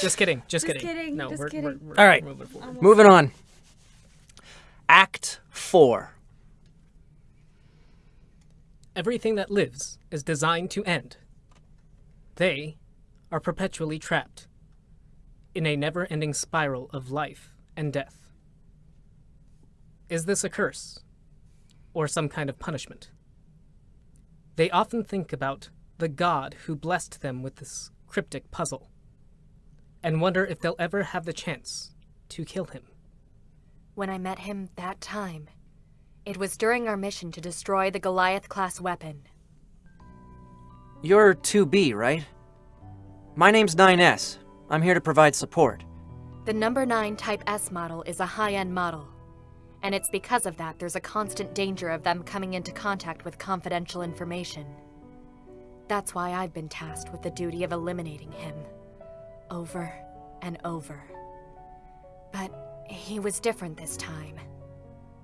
Just kidding. Just, Just kidding. kidding, No, just we're, kidding. We're, we're All right. moving. Moving on. Act 4. Everything that lives is designed to end. They are perpetually trapped in a never ending spiral of life and death. Is this a curse? Or some kind of punishment? They often think about the God who blessed them with this cryptic puzzle, and wonder if they'll ever have the chance to kill him. When I met him that time, it was during our mission to destroy the Goliath class weapon. You're 2B, right? My name's 9S. I'm here to provide support. The number 9 Type S model is a high end model. And it's because of that there's a constant danger of them coming into contact with confidential information. That's why I've been tasked with the duty of eliminating him. Over and over. But he was different this time.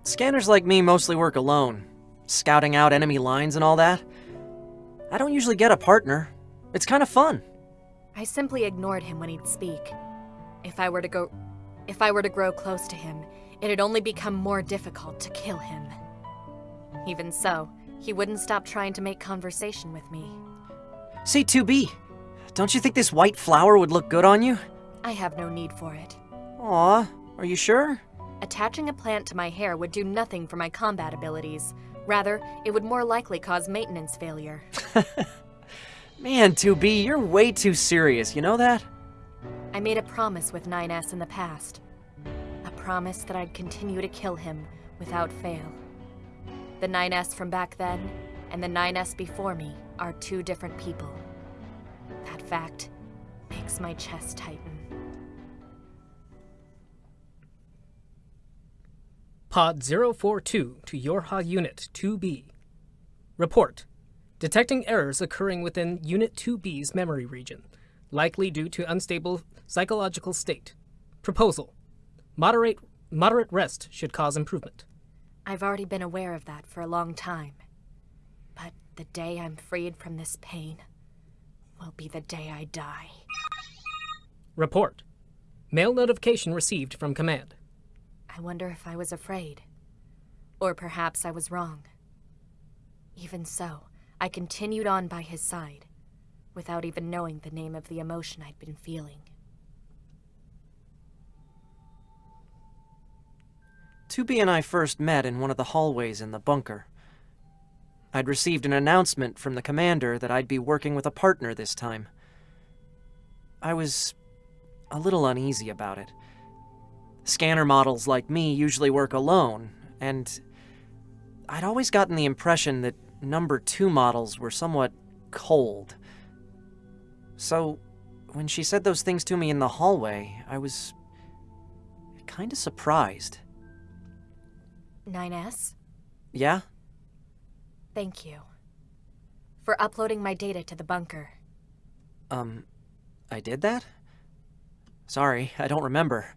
Scanners like me mostly work alone, scouting out enemy lines and all that. I don't usually get a partner. It's kind of fun. I simply ignored him when he'd speak. If I were to go if I were to grow close to him, it'd only become more difficult to kill him. Even so, he wouldn't stop trying to make conversation with me. See, 2B, don't you think this white flower would look good on you? I have no need for it. Aw, are you sure? Attaching a plant to my hair would do nothing for my combat abilities. Rather, it would more likely cause maintenance failure. Man, 2B, you're way too serious, you know that? I made a promise with 9S in the past. A promise that I'd continue to kill him without fail. The 9S from back then and the 9S before me are two different people. That fact makes my chest tighten. Pod 042 to Yorha Unit 2B. Report. Detecting errors occurring within Unit 2B's memory region, likely due to unstable psychological state. Proposal. Moderate, moderate rest should cause improvement. I've already been aware of that for a long time. But the day I'm freed from this pain will be the day I die. Report. Mail notification received from command. I wonder if I was afraid. Or perhaps I was wrong. Even so, I continued on by his side, without even knowing the name of the emotion I'd been feeling. 2B and I first met in one of the hallways in the bunker. I'd received an announcement from the commander that I'd be working with a partner this time. I was a little uneasy about it. Scanner models like me usually work alone, and I'd always gotten the impression that number two models were somewhat cold. So, when she said those things to me in the hallway, I was kinda surprised. 9S, Yeah? thank you. For uploading my data to the bunker. Um, I did that? Sorry, I don't remember.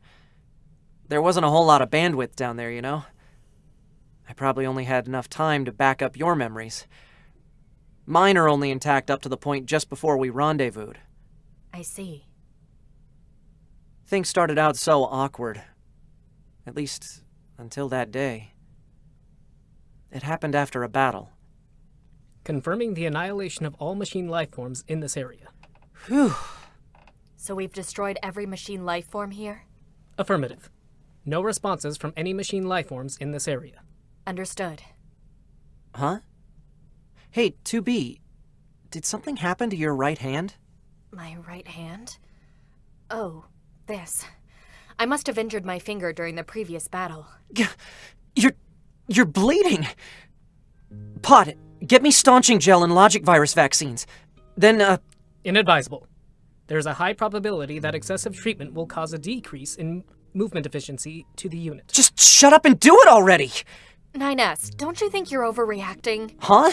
There wasn't a whole lot of bandwidth down there, you know? I probably only had enough time to back up your memories. Mine are only intact up to the point just before we rendezvoused. I see. Things started out so awkward. At least, until that day. It happened after a battle. Confirming the annihilation of all machine life forms in this area. Whew. So we've destroyed every machine life form here? Affirmative. No responses from any machine life forms in this area. Understood. Huh? Hey, 2B, did something happen to your right hand? My right hand? Oh, this. I must have injured my finger during the previous battle. You're. you're bleeding! Pod, get me staunching gel and logic virus vaccines. Then, uh, Inadvisable. There's a high probability that excessive treatment will cause a decrease in movement efficiency to the unit. just shut up and do it already! 9S, don't you think you're overreacting? Huh?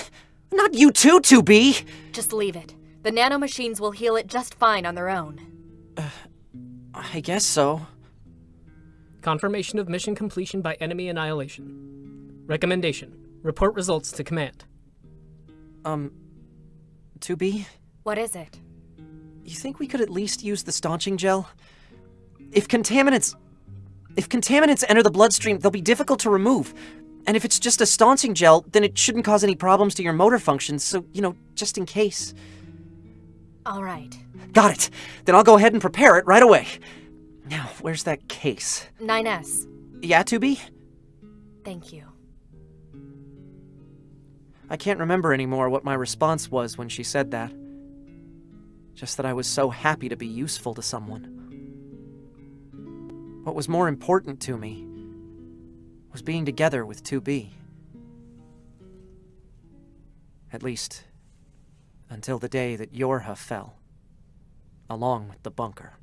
Not you too, 2B! Just leave it. The nanomachines will heal it just fine on their own. I guess so. Confirmation of mission completion by enemy annihilation. Recommendation. Report results to command. Um, 2B? What is it? you think we could at least use the staunching gel? If contaminants. If contaminants enter the bloodstream, they'll be difficult to remove. And if it's just a staunching gel, then it shouldn't cause any problems to your motor functions, so, you know, just in case. All right. Got it. Then I'll go ahead and prepare it right away. Now, where's that case? 9S. Yeah, 2B? Thank you. I can't remember anymore what my response was when she said that. Just that I was so happy to be useful to someone. What was more important to me was being together with 2B. At least, until the day that Yorha fell, along with the bunker.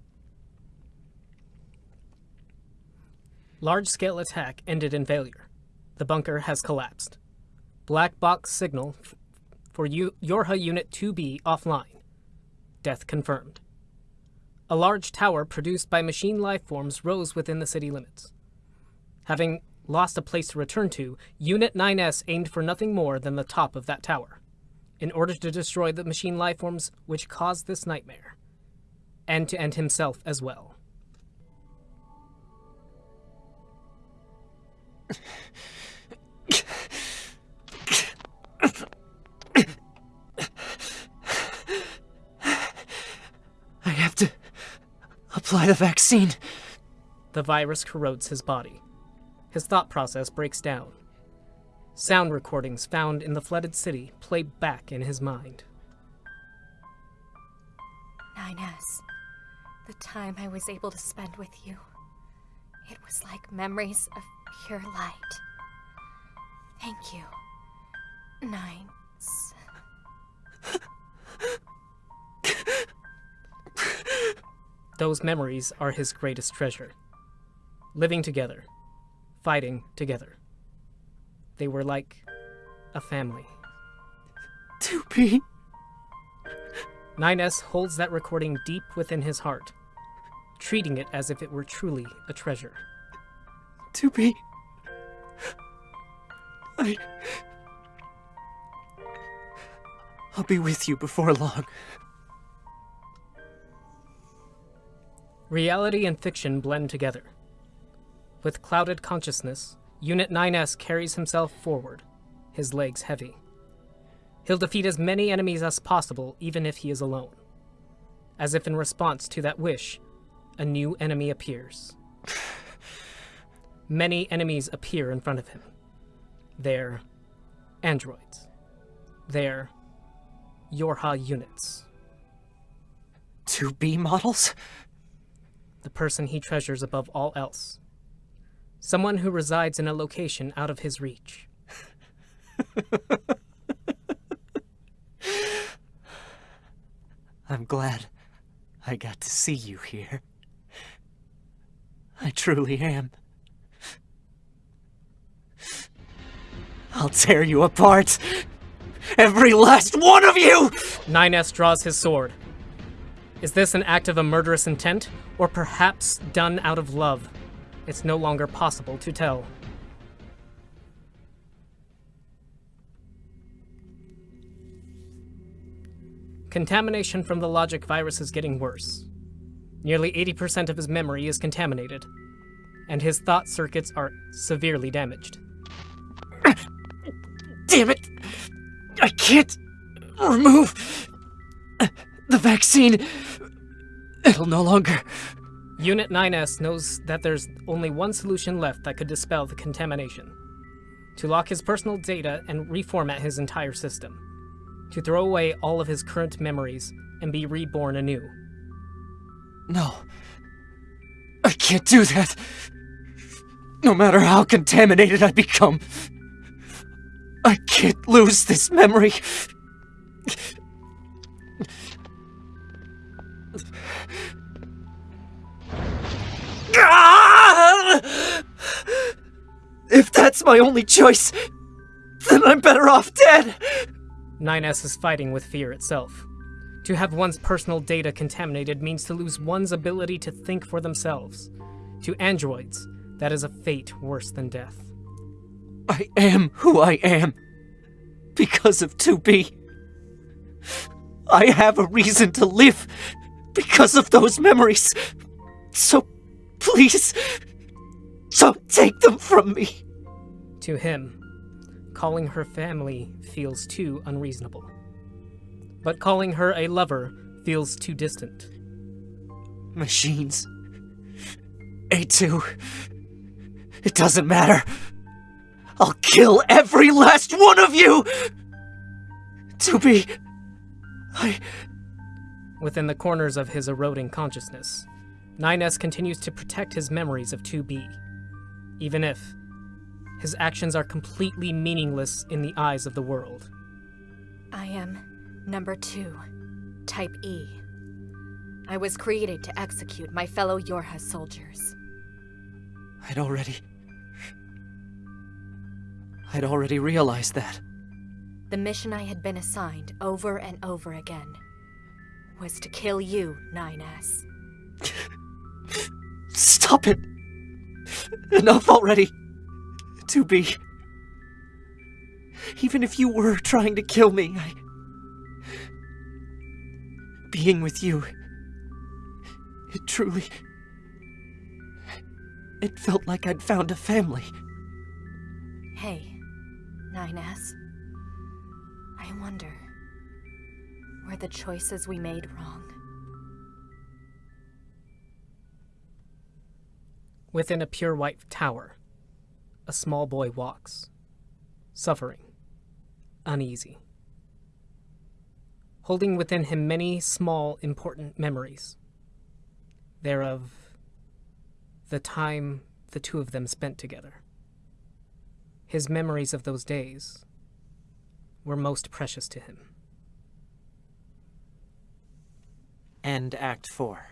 Large-scale attack ended in failure. The bunker has collapsed. Black box signal for U Yorha Unit 2B offline. Death confirmed. A large tower produced by machine life forms rose within the city limits. Having lost a place to return to, Unit 9S aimed for nothing more than the top of that tower, in order to destroy the machine life forms which caused this nightmare, and to end himself as well. apply the vaccine. The virus corrodes his body. His thought process breaks down. Sound recordings found in the flooded city play back in his mind. 9S. The time I was able to spend with you. It was like memories of pure light. Thank you. Nines. Those memories are his greatest treasure. Living together, fighting together. They were like a family. 2B. 9S holds that recording deep within his heart, treating it as if it were truly a treasure. 2B. I. I'll be with you before long. Reality and fiction blend together. With clouded consciousness, Unit 9S carries himself forward, his legs heavy. He'll defeat as many enemies as possible, even if he is alone. As if in response to that wish, a new enemy appears. Many enemies appear in front of him. They're androids. They're Yorha units. 2B models? The person he treasures above all else. Someone who resides in a location out of his reach. I'm glad I got to see you here. I truly am. I'll tear you apart. Every last one of you! 9S draws his sword. Is this an act of a murderous intent, or perhaps done out of love? It's no longer possible to tell. Contamination from the logic virus is getting worse. Nearly 80% of his memory is contaminated, and his thought circuits are severely damaged. Damn it! I can't remove the vaccine. It'll no longer. Unit 9S knows that there's only one solution left that could dispel the contamination. To lock his personal data and reformat his entire system. To throw away all of his current memories and be reborn anew. No. I can't do that. No matter how contaminated I become, I can't lose this memory. That's my only choice, then I'm better off dead. 9S is fighting with fear itself. To have one's personal data contaminated means to lose one's ability to think for themselves. To androids, that is a fate worse than death. I am who I am because of 2B. I have a reason to live because of those memories. So, please, don't take them from me. To him, calling her family feels too unreasonable. But calling her a lover feels too distant. Machines. A2. It doesn't matter. I'll kill every last one of you! To be. I. Within the corners of his eroding consciousness, 9S continues to protect his memories of 2B, even if his actions are completely meaningless in the eyes of the world. I am number two, type E. I was created to execute my fellow Yorha soldiers. I'd already. I'd already realized that. The mission I had been assigned over and over again was to kill you, 9S. Stop it! Enough already! To be. Even if you were trying to kill me, I. Being with you. It truly. It felt like I'd found a family. Hey, 9S. I wonder. Were the choices we made wrong? Within a pure white tower, a small boy walks, suffering, uneasy, holding within him many small, important memories. Thereof the time the two of them spent together. His memories of those days were most precious to him. End Act 4.